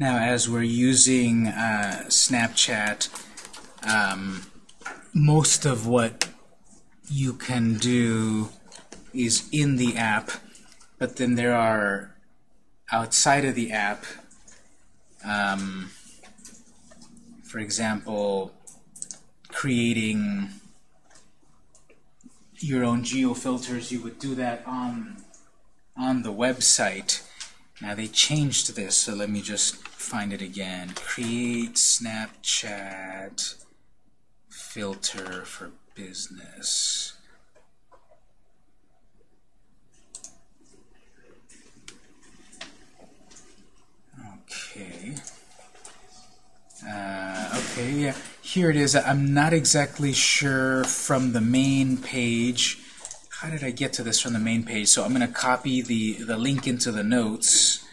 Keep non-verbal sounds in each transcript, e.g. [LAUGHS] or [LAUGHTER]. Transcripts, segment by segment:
Now, as we're using uh, Snapchat, um, most of what you can do is in the app, but then there are outside of the app, um, for example, creating your own geo filters. You would do that on on the website. Now they changed this, so let me just find it again. Create Snapchat filter for business. Okay. Uh, okay, yeah, here it is. I'm not exactly sure from the main page. How did I get to this from the main page? So I'm going to copy the, the link into the notes.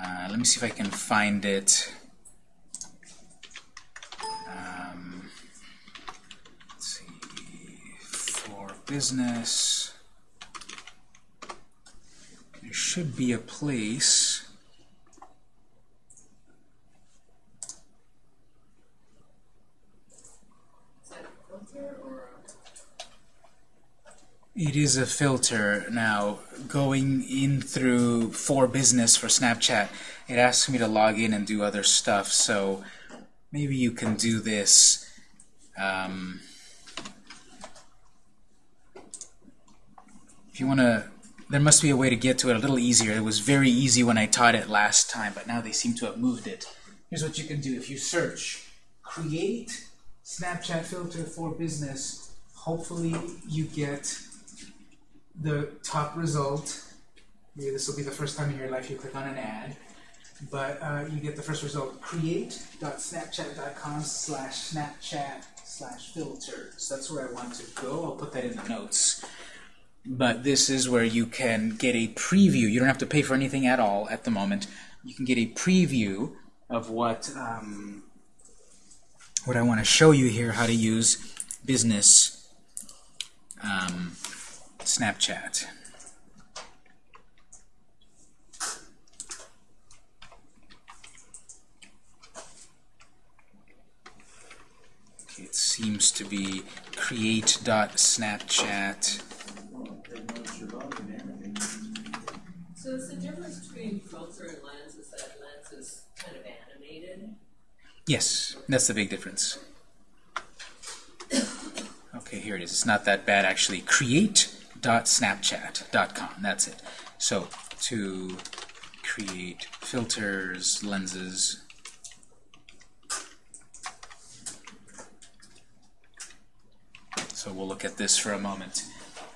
Uh, let me see if I can find it. Um, let's see, for business, there should be a place. It is a filter. Now, going in through for business for Snapchat, it asks me to log in and do other stuff, so maybe you can do this. Um, if you want to, there must be a way to get to it a little easier. It was very easy when I taught it last time, but now they seem to have moved it. Here's what you can do. If you search create Snapchat filter for business, hopefully you get the top result. Maybe this will be the first time in your life you click on an ad. But uh, you get the first result, create.snapchat.com slash snapchat slash filters. That's where I want to go. I'll put that in the notes. But this is where you can get a preview. You don't have to pay for anything at all at the moment. You can get a preview of what um, what I want to show you here, how to use business um, Snapchat. Okay, it seems to be create.snapchat. So is the difference between filter and lens is that lens is kind of animated? Yes, that's the big difference. [COUGHS] Okay, here it is. It's not that bad actually. Create.snapchat.com. That's it. So to create filters, lenses. So we'll look at this for a moment.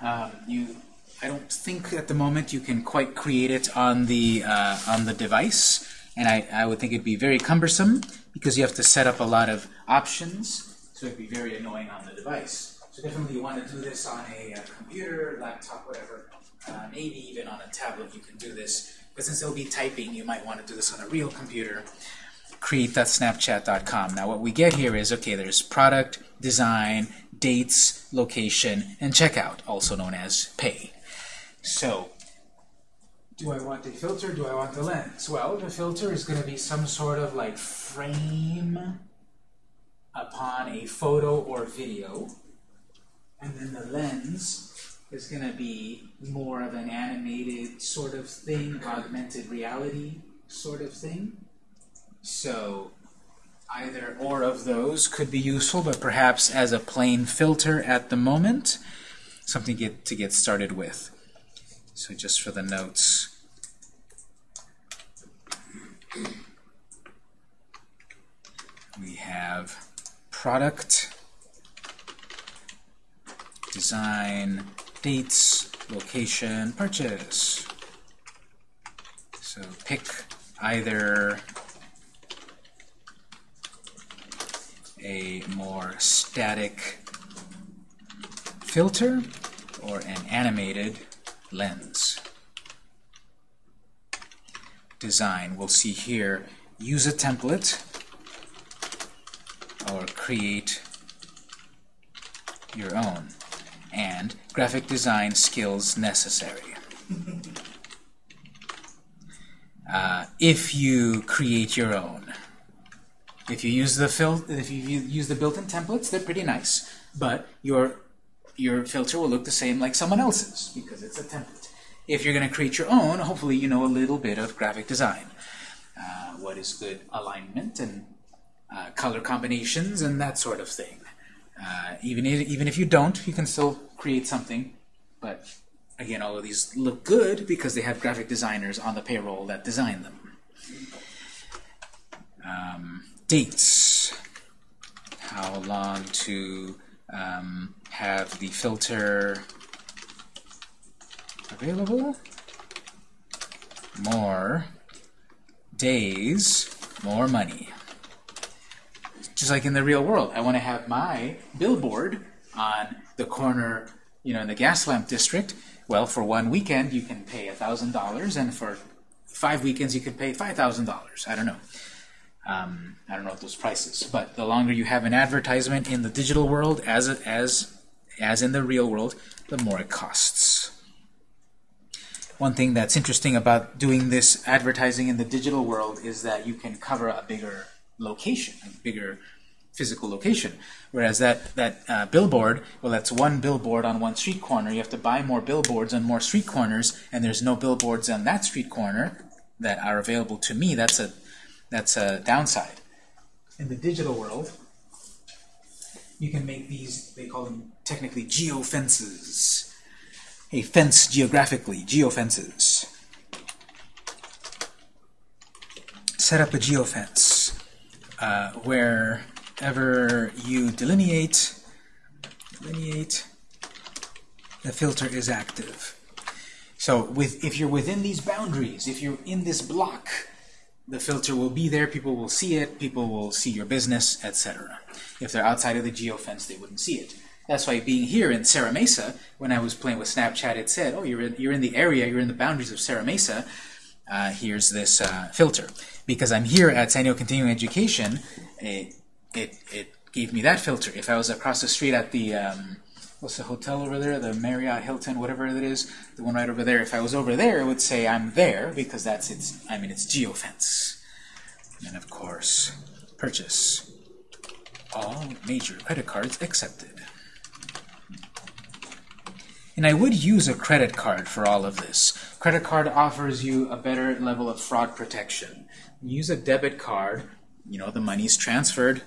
Um, you, I don't think at the moment you can quite create it on the uh, on the device, and I, I would think it'd be very cumbersome because you have to set up a lot of options, so it'd be very annoying on the device. So definitely you want to do this on a, uh, computer, laptop, whatever, uh, maybe even on a tablet you can do this. But since it'll be typing, you might want to do this on a real computer. Create.snapchat.com. Now what we get here is, okay, there's product, design, dates, location, and checkout, also known as pay. So, do I want a filter? Do I want a lens? Well, the filter is going to be some sort of like frame upon a photo or video. And then the lens is going to be more of an animated sort of thing, augmented reality sort of thing. So either or of those could be useful, but perhaps as a plain filter at the moment, something get, to get started with. So just for the notes. We have product, design, dates, location, purchase. So pick either a more static filter or an animated lens. Design, we'll see here, use a template or create your own and graphic design skills necessary. uh, if you create your own. If you use the fil if you use the built-in templates, they're pretty nice, but your your filter will look the same like someone else's because it's a template. If you're going to create your own, hopefully you know a little bit of graphic design. Uh, what is good alignment and uh, color combinations and that sort of thing. Uh, even, if, even if you don't, you can still create something. But again, all of these look good because they have graphic designers on the payroll that design them. Um, dates. How long to um, have the filter available? More days, more money. Just like in the real world, I want to have my billboard on the corner, you know, in the gas lamp district. Well, for one weekend, you can pay $1,000, and for five weekends, you can pay $5,000. I don't know. Um, I don't know what those prices, but the longer you have an advertisement in the digital world as as as in the real world, the more it costs. One thing that's interesting about doing this advertising in the digital world is that you can cover a bigger location, a bigger physical location. Whereas that, that uh, billboard, well, that's one billboard on one street corner. You have to buy more billboards on more street corners, and there's no billboards on that street corner that are available to me. That's a that's a downside. In the digital world, you can make these, they call them technically geofences. A fence geographically, geofences. Set up a geofence uh, wherever you delineate, delineate, the filter is active. So with, if you're within these boundaries, if you're in this block, the filter will be there, people will see it, people will see your business, etc. If they're outside of the geofence, they wouldn't see it. That's why being here in Serra Mesa, when I was playing with Snapchat, it said, oh, you're in, you're in the area, you're in the boundaries of Serra Mesa, uh, here's this uh, filter. Because I'm here at San Diego Continuing Education, it, it, it gave me that filter. If I was across the street at the, um, what's the hotel over there, the Marriott, Hilton, whatever it is, the one right over there, if I was over there, it would say I'm there because that's its, I mean, it's geofence. And of course, purchase. All major credit cards accepted. And I would use a credit card for all of this. Credit card offers you a better level of fraud protection. Use a debit card, you know, the money's transferred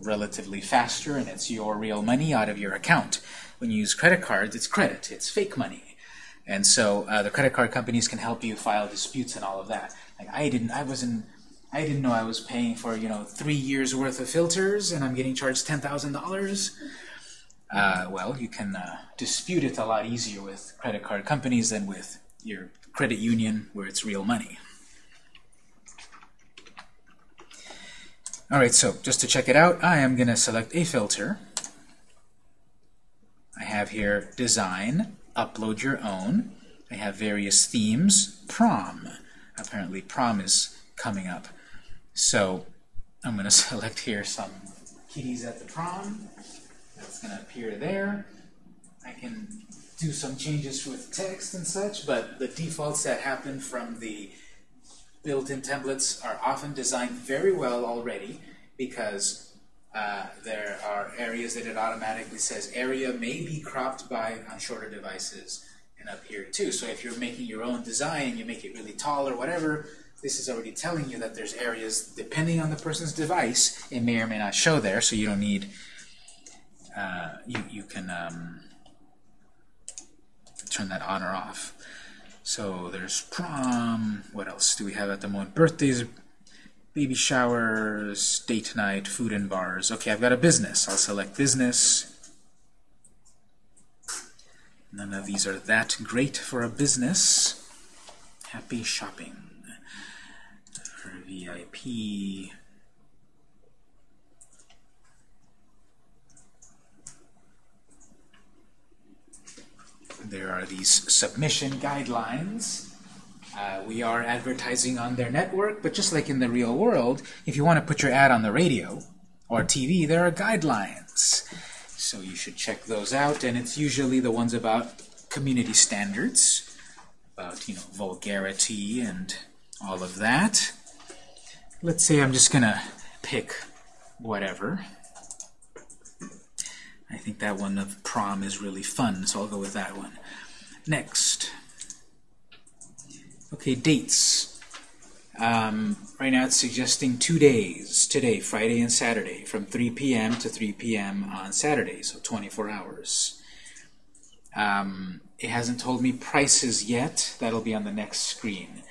relatively faster and it's your real money out of your account. When you use credit cards, it's credit, it's fake money. And so uh, the credit card companies can help you file disputes and all of that. Like I didn't, I wasn't, I didn't know I was paying for you know three years worth of filters and I'm getting charged ten thousand dollars. Uh, well, you can uh, dispute it a lot easier with credit card companies than with your credit union where it's real money. Alright, so just to check it out, I am going to select a filter. I have here Design, Upload Your Own. I have various themes, Prom. Apparently prom is coming up. So I'm going [LAUGHS] to select here some kitties at the prom. That's going to appear there. I can do some changes with text and such, but the defaults that happen from the built-in templates are often designed very well already because uh, there are areas that it automatically says area may be cropped by on shorter devices and up here too. So if you're making your own design, you make it really tall or whatever, this is already telling you that there's areas, depending on the person's device, it may or may not show there, so you don't need, uh, you, you can um, turn that on or off. So there's prom, what else do we have at the moment? Birthdays, baby showers, date night, food and bars. Okay, I've got a business. I'll select business. None of these are that great for a business. Happy shopping. For VIP. There are these submission guidelines. Uh, we are advertising on their network, but just like in the real world, if you want to put your ad on the radio or TV, there are guidelines. So you should check those out, and it's usually the ones about community standards, about you know vulgarity and all of that. Let's say I'm just going to pick whatever. I think that one of prom is really fun, so I'll go with that one. Next. Okay, dates. Um, right now it's suggesting two days, today, Friday and Saturday, from 3 p.m. to 3 p.m. on Saturday, so 24 hours. Um, it hasn't told me prices yet. That'll be on the next screen.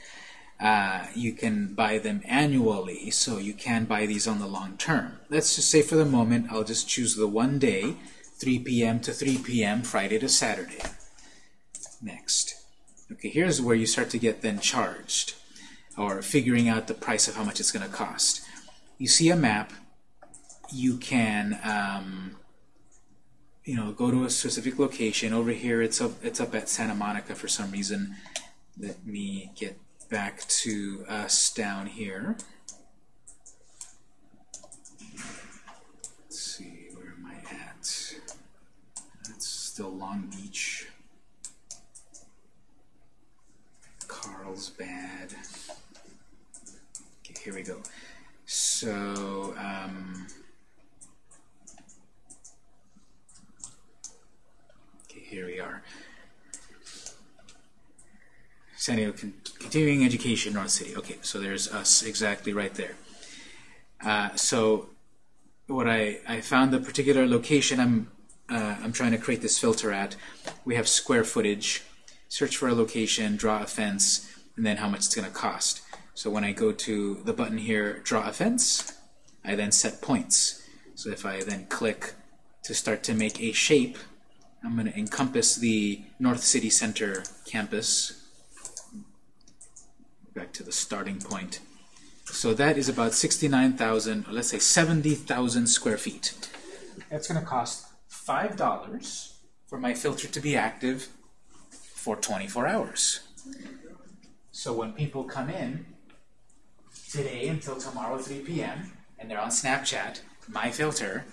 Uh, you can buy them annually, so you can buy these on the long term. Let's just say for the moment, I'll just choose the one day, 3 p.m. to 3 p.m., Friday to Saturday. Next. Okay, here's where you start to get then charged, or figuring out the price of how much it's going to cost. You see a map, you can um, you know, go to a specific location. Over here, it's up, it's up at Santa Monica for some reason. Let me get back to us down here. Let's see, where am I at? That's still Long Beach. Carlsbad. Okay, here we go. So, um, okay, here we are. San Diego Con Continuing Education, North City. Okay, so there's us exactly right there. Uh, so what I, I found the particular location I'm uh, I'm trying to create this filter at. We have square footage. Search for a location, draw a fence, and then how much it's going to cost. So when I go to the button here, draw a fence, I then set points. So if I then click to start to make a shape, I'm going to encompass the North City Center campus back to the starting point. So that is about 69,000, or let's say 70,000 square feet. That's going to cost $5 for my filter to be active for 24 hours. So when people come in today until tomorrow 3 p.m. and they're on Snapchat, my filter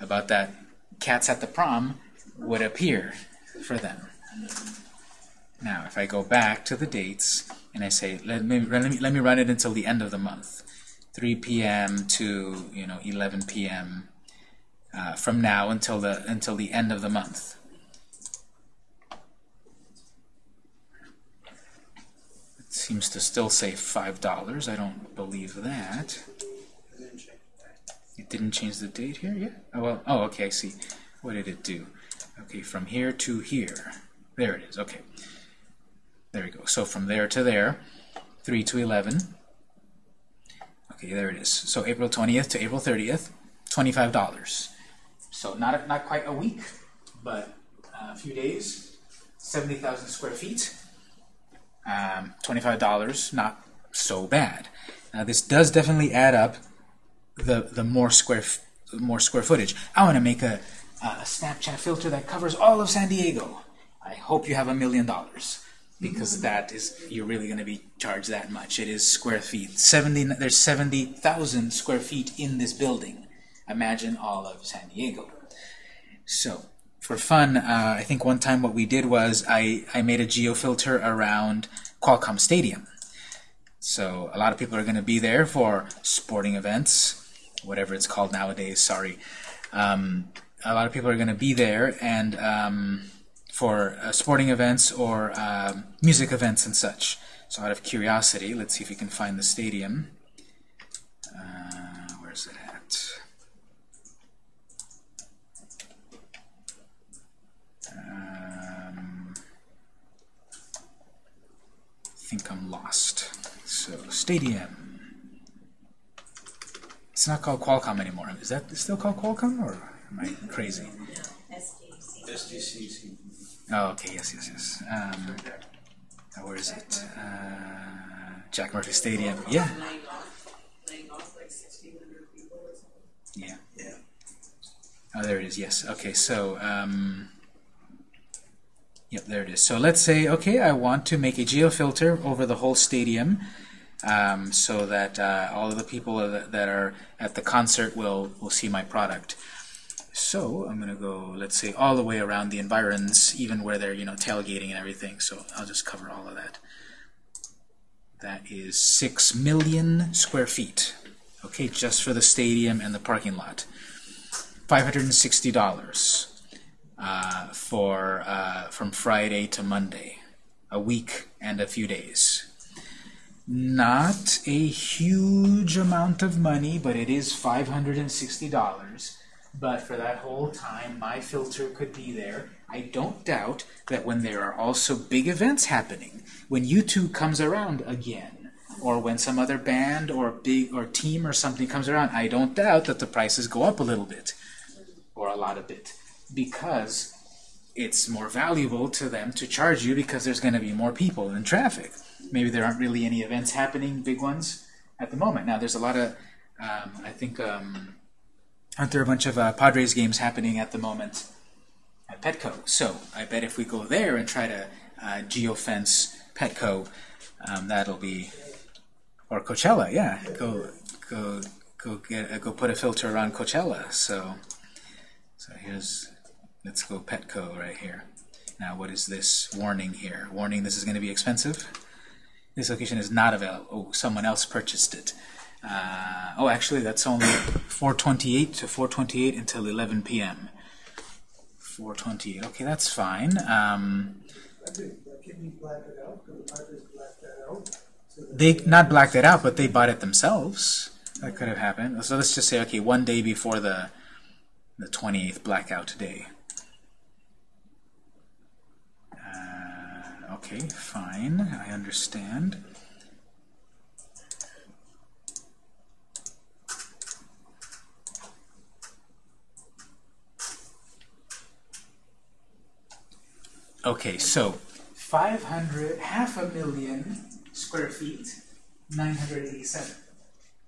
about that cats at the prom would appear for them. Now, if I go back to the dates and I say, let me, let me, let me run it until the end of the month, 3 p.m. to you know 11 p.m. Uh, from now until the until the end of the month. It seems to still say five dollars. I don't believe that. It didn't change the date here yet. Oh well. Oh, okay. I see. What did it do? Okay, from here to here. There it is. Okay. There we go. So from there to there, 3 to 11. Okay, there it is. So April 20th to April 30th, $25. So not, not quite a week, but a few days, 70,000 square feet, um, $25, not so bad. Now this does definitely add up the, the more square more square footage. I want to make a, a Snapchat filter that covers all of San Diego. I hope you have a million dollars because that is you're really going to be charged that much. It is square feet. 70 there's 70,000 square feet in this building. Imagine all of San Diego. So for fun, uh, I think one time what we did was I, I made a geofilter around Qualcomm Stadium. So a lot of people are going to be there for sporting events, whatever it's called nowadays, sorry. Um, a lot of people are going to be there and um, for uh, sporting events or uh, music events and such. So out of curiosity, let's see if we can find the stadium. Uh, where's it at? Um, I think I'm lost. So stadium. It's not called Qualcomm anymore. Is that still called Qualcomm, or am I crazy? SDCC. Oh, okay, yes, yes, yes. Um, where is it? Uh, Jack Murphy Stadium. Yeah, Laying off, laying off like sixteen hundred people or something. yeah. Yeah. Oh, there it is. Yes. Okay. So, um, yep, there it is. So let's say, okay, I want to make a geofilter over the whole stadium, um, so that uh, all of the people that, that are at the concert will will see my product. So I'm gonna go, let's say, all the way around the environs, even where they're you know tailgating and everything. So I'll just cover all of that. That is 6 million square feet. Okay, just for the stadium and the parking lot. $560 uh, for uh, from Friday to Monday. A week and a few days. Not a huge amount of money, but it is $560. But for that whole time, my filter could be there. I don't doubt that when there are also big events happening, when U2 comes around again, or when some other band or big or team or something comes around, I don't doubt that the prices go up a little bit, or a lot of bit, because it's more valuable to them to charge you because there's going to be more people in traffic. Maybe there aren't really any events happening, big ones, at the moment. Now, there's a lot of, um, I think, um, aren't there a bunch of uh, Padres games happening at the moment at Petco? So I bet if we go there and try to uh, geofence Petco, um, that'll be, or Coachella, yeah, go go go get uh, go put a filter around Coachella. So so here's let's go Petco right here. Now what is this warning here? Warning: this is going to be expensive. This location is not available. Oh, someone else purchased it. Uh, oh, actually, that's only 428 to 428 until 11 p.m. 428. Okay, that's fine. Um, they not blacked it out, but they bought it themselves. That could have happened. So let's just say, okay, one day before the the 28th blackout day. Uh, okay, fine. I understand. Okay, so 500, half a million square feet, 987.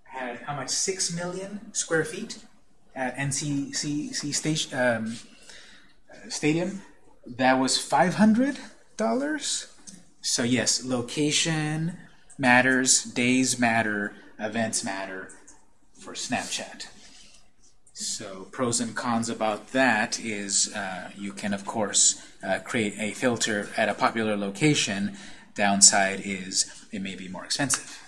Had how much? 6 million square feet at NCCC station, um, Stadium. That was $500. So yes, location matters, days matter, events matter for Snapchat. So pros and cons about that is uh, you can, of course, uh, create a filter at a popular location. Downside is it may be more expensive.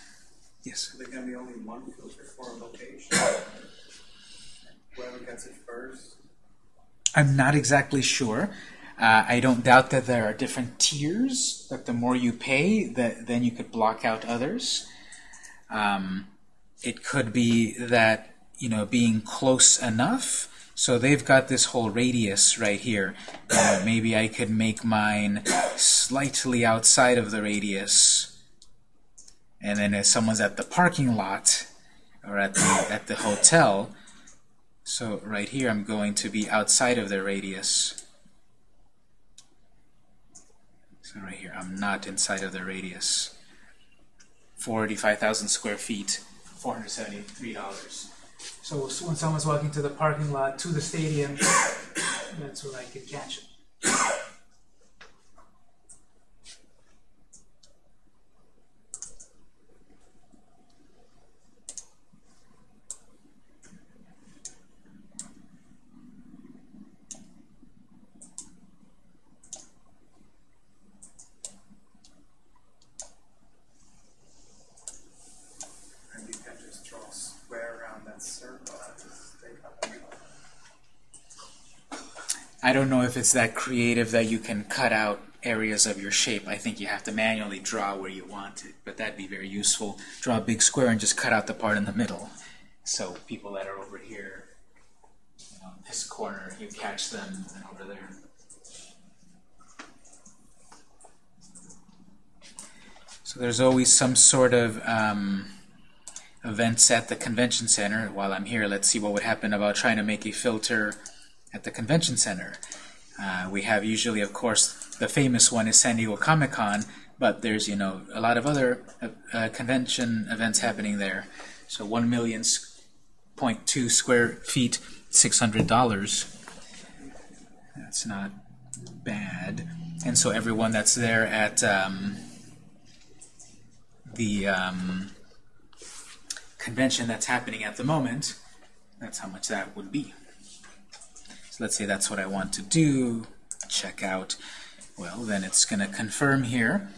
Yes? There can be only one filter for a location. Whoever gets it first. I'm not exactly sure. Uh, I don't doubt that there are different tiers, that the more you pay, that then you could block out others. Um, it could be that, you know, being close enough so they've got this whole radius right here. Uh, maybe I could make mine slightly outside of the radius. And then if someone's at the parking lot or at the, at the hotel, so right here I'm going to be outside of the radius. So right here, I'm not inside of the radius. 45,000 square feet, $473. So when someone's walking to the parking lot to the stadium, [COUGHS] that's where I could catch them. And you can just draw a square around that circle and just take up and I don't know if it's that creative that you can cut out areas of your shape. I think you have to manually draw where you want it, but that'd be very useful. Draw a big square and just cut out the part in the middle. So people that are over here, you know, this corner, you catch them and over there. So there's always some sort of um, events at the convention center. While I'm here, let's see what would happen about trying to make a filter at the convention center. Uh, we have usually, of course, the famous one is San Diego Comic-Con, but there's, you know, a lot of other uh, uh, convention events happening there. So 1 million point two square feet, $600. That's not bad. And so everyone that's there at um, the um, convention that's happening at the moment, that's how much that would be. Let's say that's what I want to do. Check out. Well, then it's going to confirm here.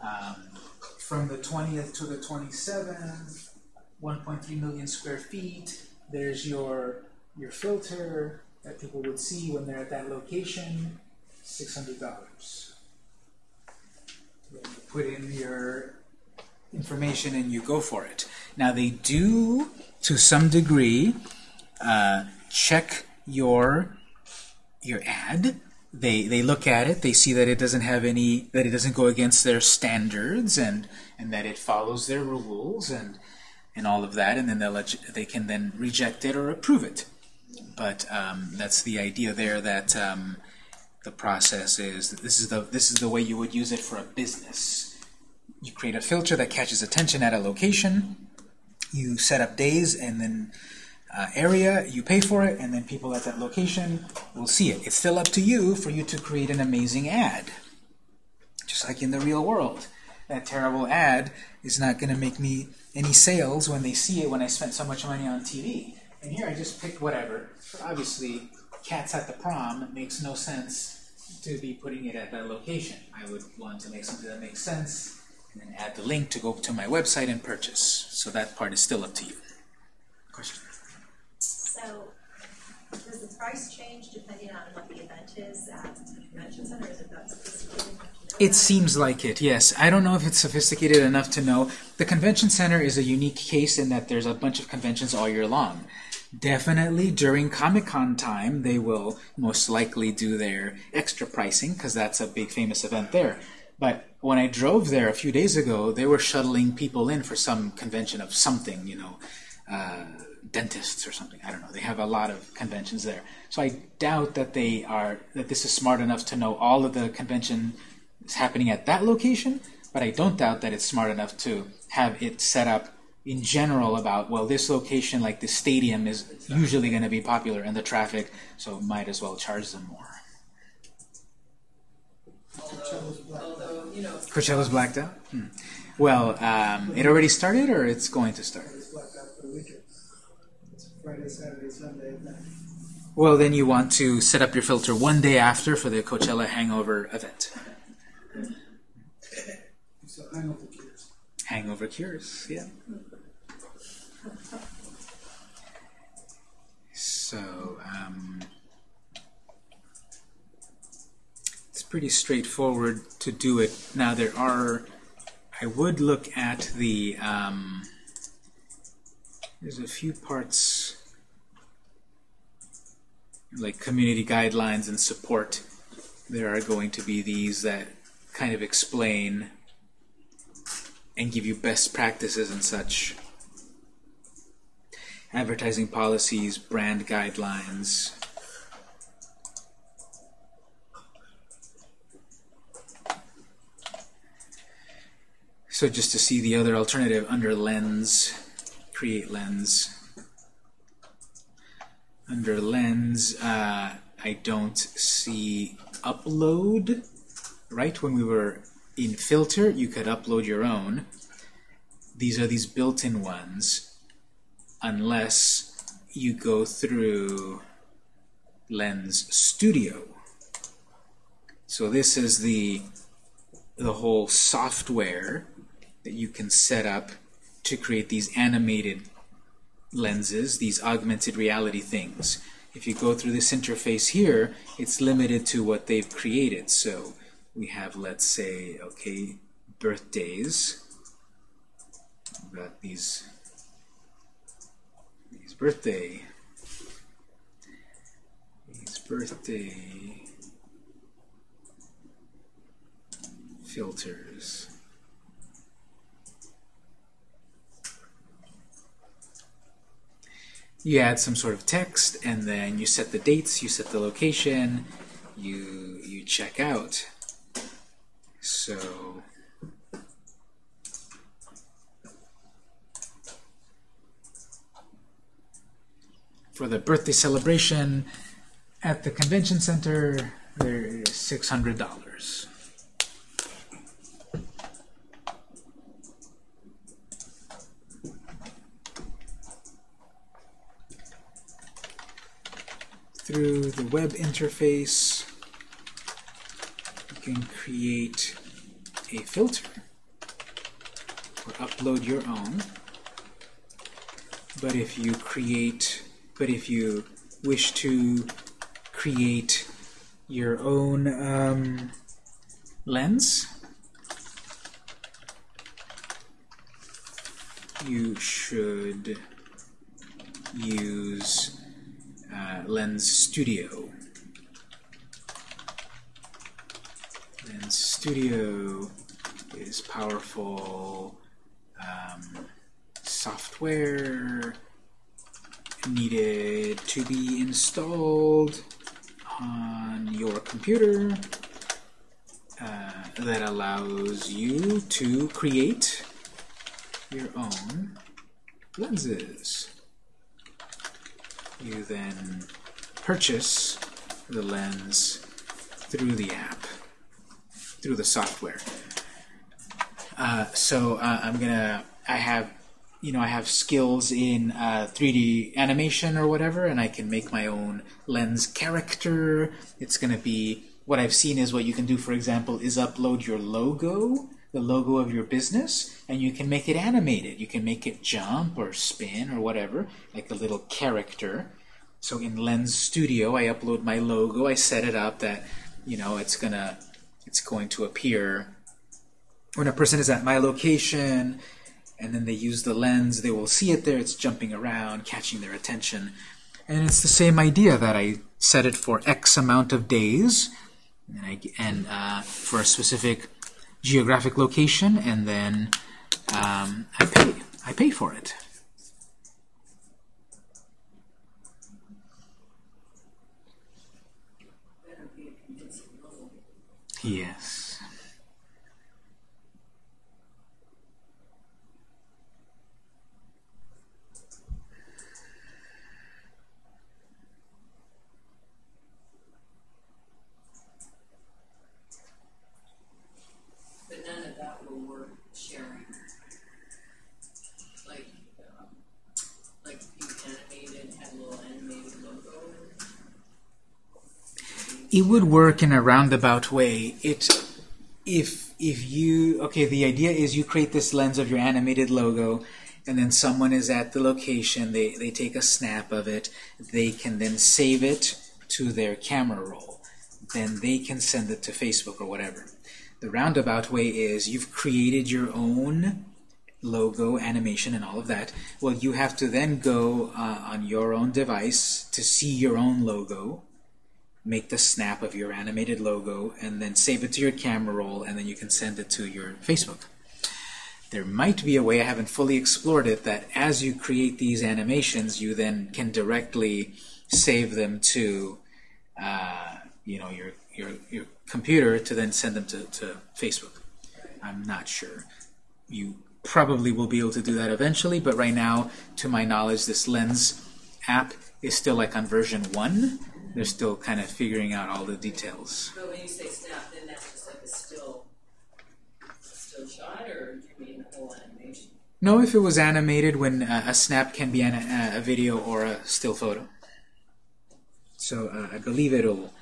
Um, from the 20th to the 27th, 1.3 million square feet. There's your your filter that people would see when they're at that location, $600. Then you put in your information and you go for it. Now they do, to some degree, uh, check your your ad. They they look at it. They see that it doesn't have any that it doesn't go against their standards and and that it follows their rules and and all of that. And then they'll they can then reject it or approve it. But um, that's the idea there that um, the process is that this is the this is the way you would use it for a business. You create a filter that catches attention at a location. You set up days and then uh, area, you pay for it, and then people at that location will see it. It's still up to you for you to create an amazing ad. Just like in the real world. That terrible ad is not going to make me any sales when they see it when I spent so much money on TV. And here I just picked whatever. Obviously, cats at the prom makes no sense to be putting it at that location. I would want to make something that makes sense and then add the link to go to my website and purchase. So that part is still up to you. Question? So, does the price change depending on what the event is at the convention center? Is it that sophisticated enough to know It seems like it, yes. I don't know if it's sophisticated enough to know. The convention center is a unique case in that there's a bunch of conventions all year long. Definitely during Comic-Con time, they will most likely do their extra pricing because that's a big famous event there. But when I drove there a few days ago, they were shuttling people in for some convention of something, you know, uh, dentists or something. I don't know. They have a lot of conventions there. So I doubt that they are that this is smart enough to know all of the convention is happening at that location, but I don't doubt that it's smart enough to have it set up in general about well this location like the stadium is usually going to be popular and the traffic so might as well charge them more. Although, although, you know, Coachella's blacked out? Hmm. Well, um, it already started or it's going to start? It's blacked out for the weekend. It's Friday, Saturday, Sunday, Well, then you want to set up your filter one day after for the Coachella Hangover event. a hangover cures. Hangover cures, yeah. So, um, it's pretty straightforward to do it. Now, there are, I would look at the, um, there's a few parts like community guidelines and support. There are going to be these that kind of explain and give you best practices and such. Advertising policies, brand guidelines. So just to see the other alternative under lens, create lens. Under lens, uh, I don't see upload. Right when we were in filter, you could upload your own. These are these built-in ones, unless you go through Lens Studio. So this is the the whole software that you can set up to create these animated lenses, these augmented reality things. If you go through this interface here, it's limited to what they've created. So we have, let's say, okay, birthdays. We've got these, these birthday, these birthday filters. you add some sort of text, and then you set the dates, you set the location, you, you check out. So for the birthday celebration at the convention center, there's $600. Through the web interface, you can create a filter. Or upload your own. But if you create, but if you wish to create your own um, lens, you should use Lens Studio. Lens Studio is powerful um, software needed to be installed on your computer uh, that allows you to create your own lenses. You then purchase the lens through the app, through the software. Uh, so uh, I'm gonna, I have, you know, I have skills in uh, 3D animation or whatever, and I can make my own lens character. It's gonna be, what I've seen is what you can do, for example, is upload your logo, the logo of your business, and you can make it animated. You can make it jump or spin or whatever, like a little character. So in Lens Studio, I upload my logo. I set it up that, you know, it's gonna, it's going to appear when a person is at my location and then they use the lens, they will see it there. It's jumping around, catching their attention. And it's the same idea that I set it for X amount of days and, I, and uh, for a specific geographic location, and then um, I pay. I pay for it. Better be a convincing logo. Yes. But none of that will work sharing. Like, um, like you animated, had a little animated logo. It would work in a roundabout way. It, if if you okay, the idea is you create this lens of your animated logo, and then someone is at the location. They they take a snap of it. They can then save it to their camera roll. Then they can send it to Facebook or whatever. The roundabout way is you've created your own logo, animation, and all of that. Well, you have to then go uh, on your own device to see your own logo, make the snap of your animated logo, and then save it to your camera roll, and then you can send it to your Facebook. There might be a way, I haven't fully explored it, that as you create these animations, you then can directly save them to uh, you know, your, your, your computer to then send them to, to Facebook. I'm not sure. You probably will be able to do that eventually, but right now, to my knowledge, this Lens app is still like on version 1. They're still kind of figuring out all the details. But when you say snap, then that's just like a still, still shot, or do you mean the whole animation? No, if it was animated, when uh, a snap can be an, a, a video or a still photo. So uh, I believe it'll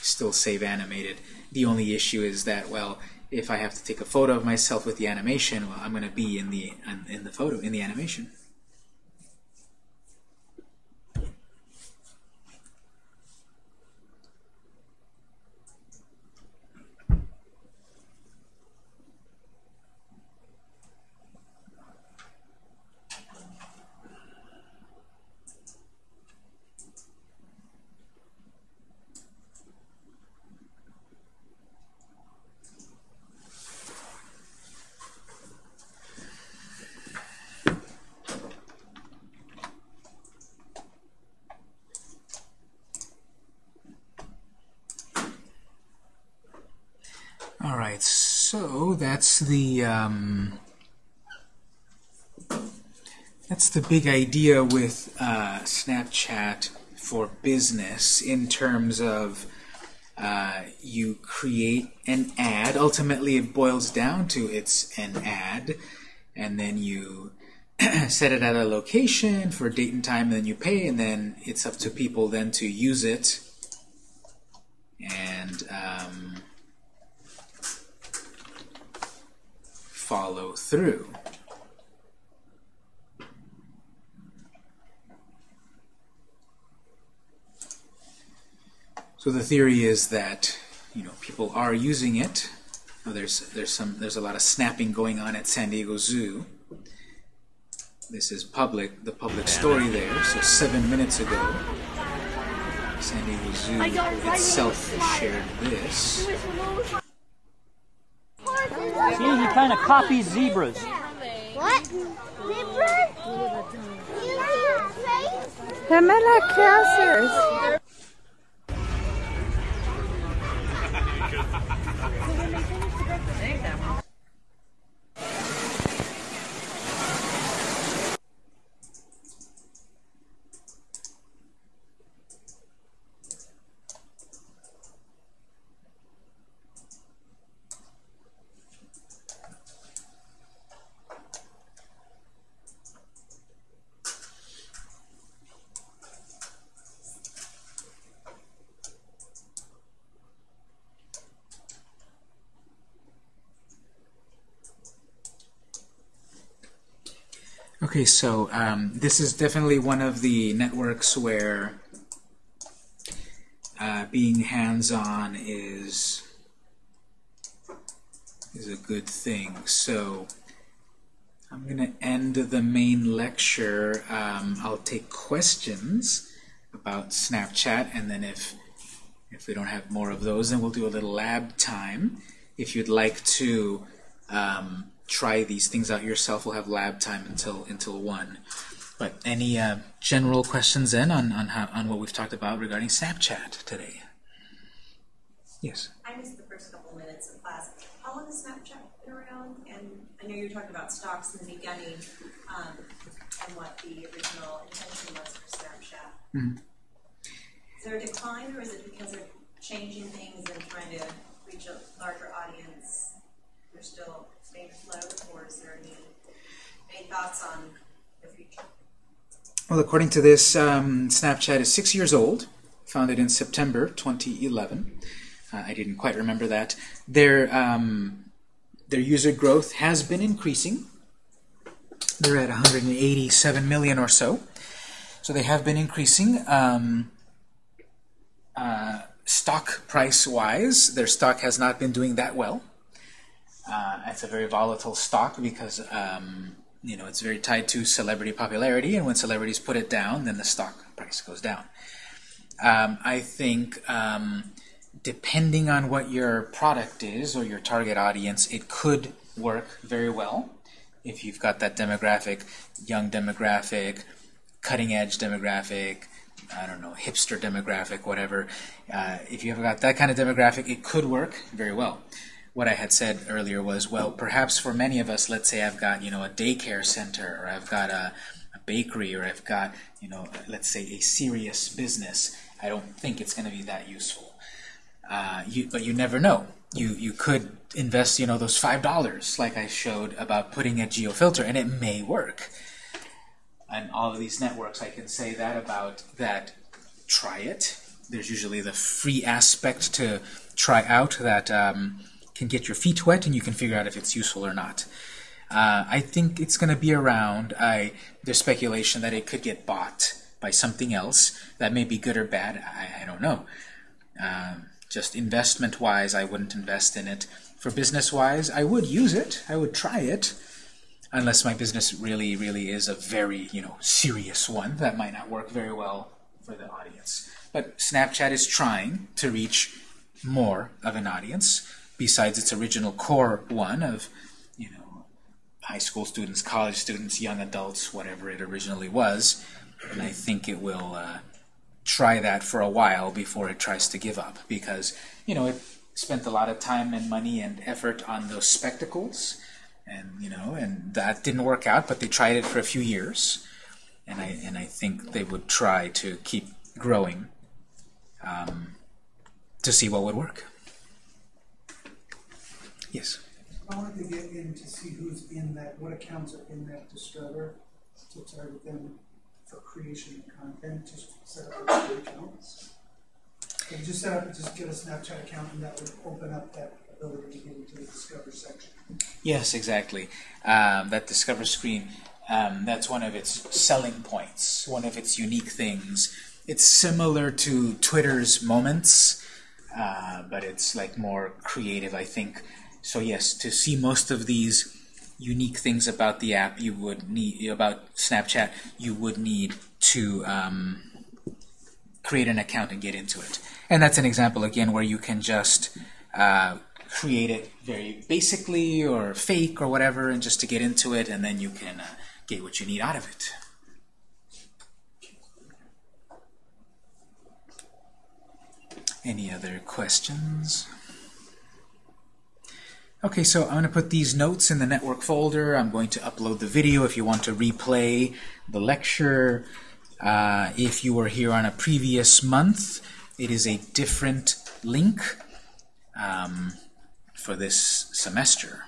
still save animated. The only issue is that, well, if I have to take a photo of myself with the animation, well, I'm going to be in the in the photo in the animation. All right, so that's the um, that's the big idea with uh, Snapchat for business in terms of uh, you create an ad. Ultimately, it boils down to it's an ad, and then you [CLEARS THROAT] set it at a location for a date and time, and then you pay, and then it's up to people then to use it. And um, follow through. So the theory is that you know people are using it. There's there's some there's a lot of snapping going on at San Diego Zoo. This is public the public story there. So seven minutes ago, San Diego Zoo itself shared this. See, he kind of copies zebras. What? Zebras? Pamela Cassers. Okay, so um, this is definitely one of the networks where uh, being hands-on is is a good thing. So I'm going to end the main lecture. Um, I'll take questions about Snapchat, and then if if we don't have more of those, then we'll do a little lab time. If you'd like to um, try these things out yourself, we'll have lab time until until one. But any uh, general questions then on on how on what we've talked about regarding Snapchat today? Yes. I missed the first couple minutes of class. How long has Snapchat been around? And I know you were talking about stocks in the beginning, um, and what the original intention was for Snapchat. Mhm. Is there a decline, or is it because they're changing things and trying to reach a larger audience? They're still Well, according to this, um, Snapchat is six years old, founded in September 2011. Uh, I didn't quite remember that. Their um, their user growth has been increasing. They're at 187 million or so. So they have been increasing. Um, uh, stock price-wise, their stock has not been doing that well. Uh, it's a very volatile stock because um, you know it's very tied to celebrity popularity, and when celebrities put it down, then the stock price goes down. Um, I think um, depending on what your product is or your target audience, it could work very well if you've got that demographic, young demographic, cutting edge demographic, I don't know, hipster demographic, whatever. Uh, if you've got that kind of demographic, it could work very well. What I had said earlier was, well, perhaps for many of us, let's say I've got, you know, a daycare center, or I've got a, a bakery, or I've got, you know, let's say a serious business. I don't think it's going to be that useful. Uh, you, but you never know. You you could invest, you know, those five dollars, like I showed about putting a geofilter, and it may work. And all of these networks, I can say that about that. Try it. There's usually the free aspect to try out that um, can get your feet wet, and you can figure out if it's useful or not. Uh, I think it's going to be around. I there's speculation that it could get bought by something else that may be good or bad. I, I don't know. Um, just investment-wise, I wouldn't invest in it. For business-wise, I would use it. I would try it, unless my business really, really is a very, you know, serious one that might not work very well for the audience. But Snapchat is trying to reach more of an audience besides its original core one of, you know, high school students, college students, young adults, whatever it originally was. And I think it will uh, try that for a while before it tries to give up because, you know, it spent a lot of time and money and effort on those spectacles and, you know, and that didn't work out, but they tried it for a few years. And I, and I think they would try to keep growing um, to see what would work. Yes? I wanted to get in to see who's in that, what accounts are in that discover to target them for creation of content, just set up a free account. And just set up, just get a Snapchat account and that would open up that ability to get into the Discover section. Yes, exactly. Um, that Discover screen, um, that's one of its selling points, one of its unique things. It's similar to Twitter's Moments, uh, but it's like more creative, I think. So yes, to see most of these unique things about the app, you would need about Snapchat, you would need to um, create an account and get into it. And that's an example again where you can just uh, create it very basically or fake or whatever, and just to get into it, and then you can uh, get what you need out of it. Any other questions? Okay, so I'm going to put these notes in the network folder. I'm going to upload the video if you want to replay the lecture. Uh, if you were here on a previous month, it is a different link um, for this semester.